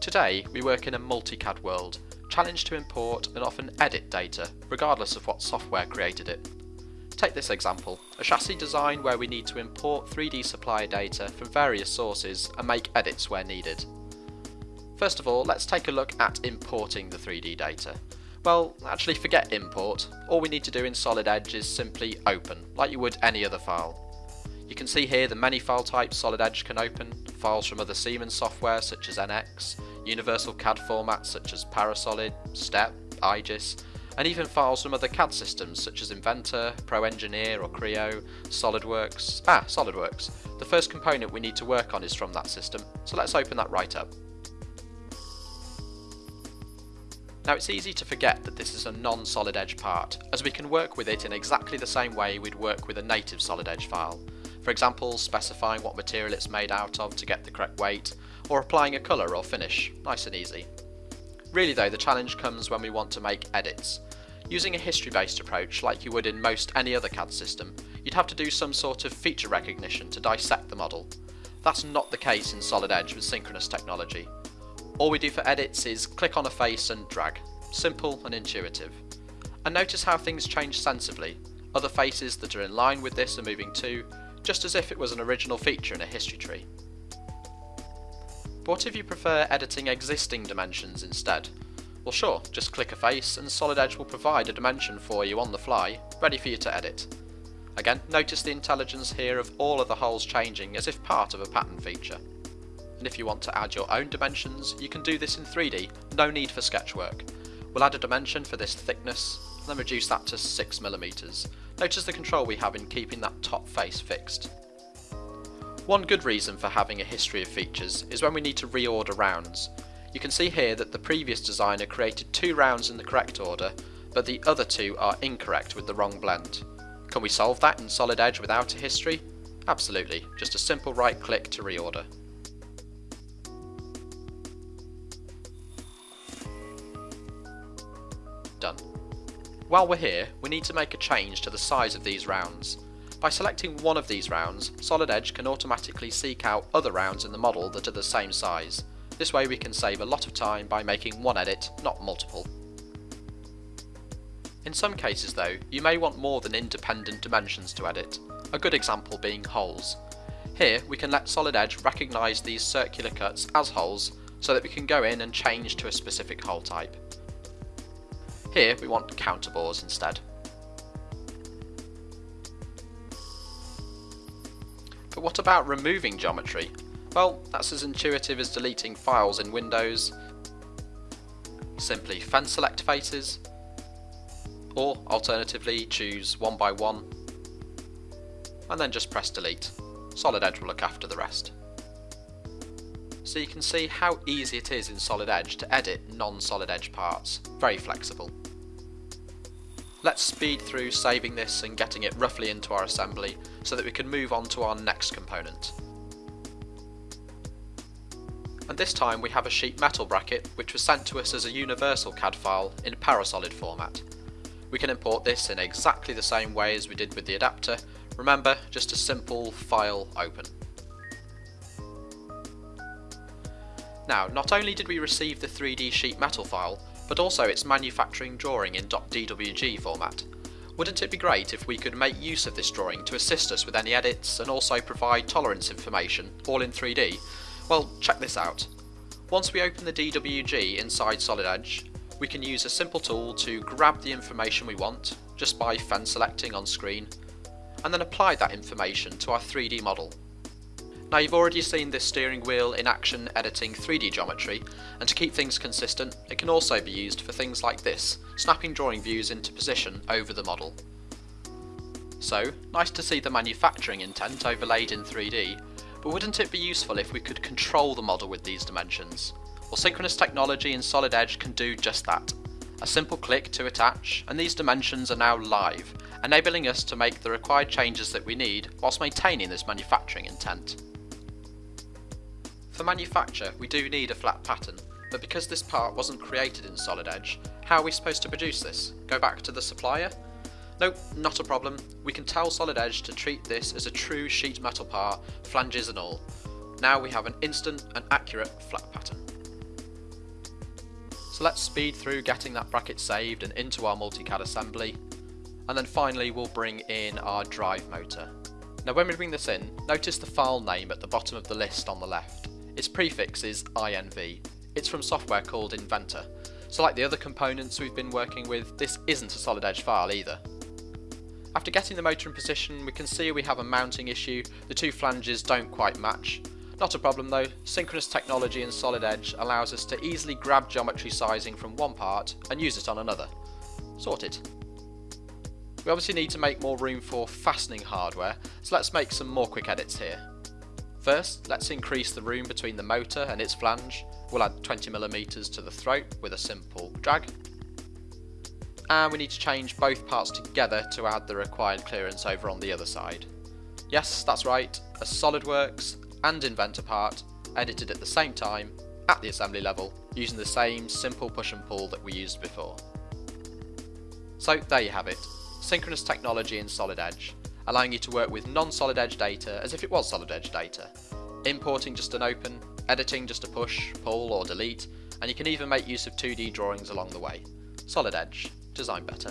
Today, we work in a multi-CAD world, challenged to import and often edit data, regardless of what software created it. Take this example, a chassis design where we need to import 3D supplier data from various sources and make edits where needed. First of all, let's take a look at importing the 3D data. Well, actually forget import, all we need to do in Solid Edge is simply open, like you would any other file. You can see here the many file types Solid Edge can open, files from other Siemens software such as NX, universal CAD formats such as Parasolid, STEP, IGES, and even files from other CAD systems such as Inventor, Pro Engineer or Creo, SolidWorks. Ah, SolidWorks. The first component we need to work on is from that system, so let's open that right up. Now it's easy to forget that this is a non-Solid Edge part, as we can work with it in exactly the same way we'd work with a native Solid Edge file. For example, specifying what material it's made out of to get the correct weight, or applying a colour or finish, nice and easy. Really though, the challenge comes when we want to make edits. Using a history-based approach, like you would in most any other CAD system, you'd have to do some sort of feature recognition to dissect the model. That's not the case in Solid Edge with synchronous technology. All we do for edits is click on a face and drag. Simple and intuitive. And notice how things change sensibly. Other faces that are in line with this are moving too, just as if it was an original feature in a history tree. But what if you prefer editing existing dimensions instead? Well sure, just click a face and Solid Edge will provide a dimension for you on the fly, ready for you to edit. Again, notice the intelligence here of all of the holes changing as if part of a pattern feature. And if you want to add your own dimensions, you can do this in 3D, no need for sketchwork. We'll add a dimension for this thickness, then reduce that to 6mm. Notice the control we have in keeping that top face fixed. One good reason for having a history of features is when we need to reorder rounds. You can see here that the previous designer created two rounds in the correct order, but the other two are incorrect with the wrong blend. Can we solve that in Solid Edge without a history? Absolutely, just a simple right click to reorder. Done. While we're here, we need to make a change to the size of these rounds. By selecting one of these rounds, Solid Edge can automatically seek out other rounds in the model that are the same size. This way we can save a lot of time by making one edit, not multiple. In some cases though, you may want more than independent dimensions to edit, a good example being holes. Here we can let Solid Edge recognise these circular cuts as holes so that we can go in and change to a specific hole type. Here we want counterbores instead. But what about removing geometry? Well, that's as intuitive as deleting files in Windows. Simply fence select faces, or alternatively choose one by one, and then just press delete. Solid Edge will look after the rest. So you can see how easy it is in Solid Edge to edit non-Solid Edge parts, very flexible. Let's speed through saving this and getting it roughly into our assembly so that we can move on to our next component. And this time we have a sheet metal bracket which was sent to us as a universal CAD file in Parasolid format. We can import this in exactly the same way as we did with the adapter, remember just a simple file open. Now not only did we receive the 3D sheet metal file, but also its manufacturing drawing in .dwg format. Wouldn't it be great if we could make use of this drawing to assist us with any edits and also provide tolerance information, all in 3D? Well, check this out. Once we open the DWG inside Solid Edge, we can use a simple tool to grab the information we want, just by fan selecting on screen, and then apply that information to our 3D model. Now you've already seen this steering wheel in action editing 3D geometry, and to keep things consistent, it can also be used for things like this, snapping drawing views into position over the model. So, nice to see the manufacturing intent overlaid in 3D, but wouldn't it be useful if we could control the model with these dimensions? Well synchronous technology in Solid Edge can do just that. A simple click to attach, and these dimensions are now live, enabling us to make the required changes that we need whilst maintaining this manufacturing intent. For manufacture, we do need a flat pattern, but because this part wasn't created in Solid Edge, how are we supposed to produce this? Go back to the supplier? Nope, not a problem. We can tell Solid Edge to treat this as a true sheet metal part, flanges and all. Now we have an instant and accurate flat pattern. So let's speed through getting that bracket saved and into our multicad assembly. And then finally we'll bring in our drive motor. Now when we bring this in, notice the file name at the bottom of the list on the left. Its prefix is INV. It's from software called Inventor. So like the other components we've been working with, this isn't a solid edge file either. After getting the motor in position, we can see we have a mounting issue, the two flanges don't quite match. Not a problem though, synchronous technology in Solid Edge allows us to easily grab geometry sizing from one part and use it on another. Sorted. We obviously need to make more room for fastening hardware, so let's make some more quick edits here. First, let's increase the room between the motor and its flange. We'll add 20mm to the throat with a simple drag and we need to change both parts together to add the required clearance over on the other side. Yes, that's right, a SolidWorks and Inventor part edited at the same time at the assembly level using the same simple push and pull that we used before. So there you have it, synchronous technology in Solid Edge, allowing you to work with non-Solid Edge data as if it was Solid Edge data, importing just an open, editing just a push, pull or delete, and you can even make use of 2D drawings along the way. Solid Edge, design better.